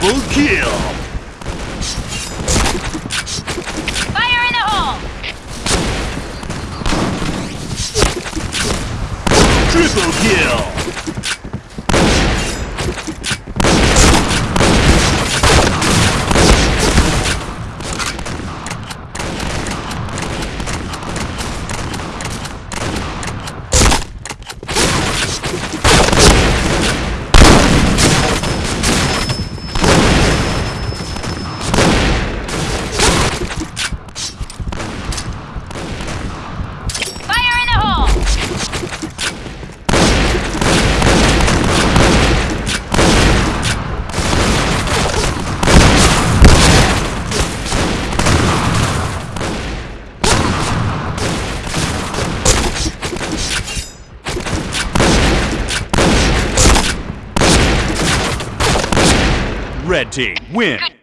Double kill! Red team, win! Good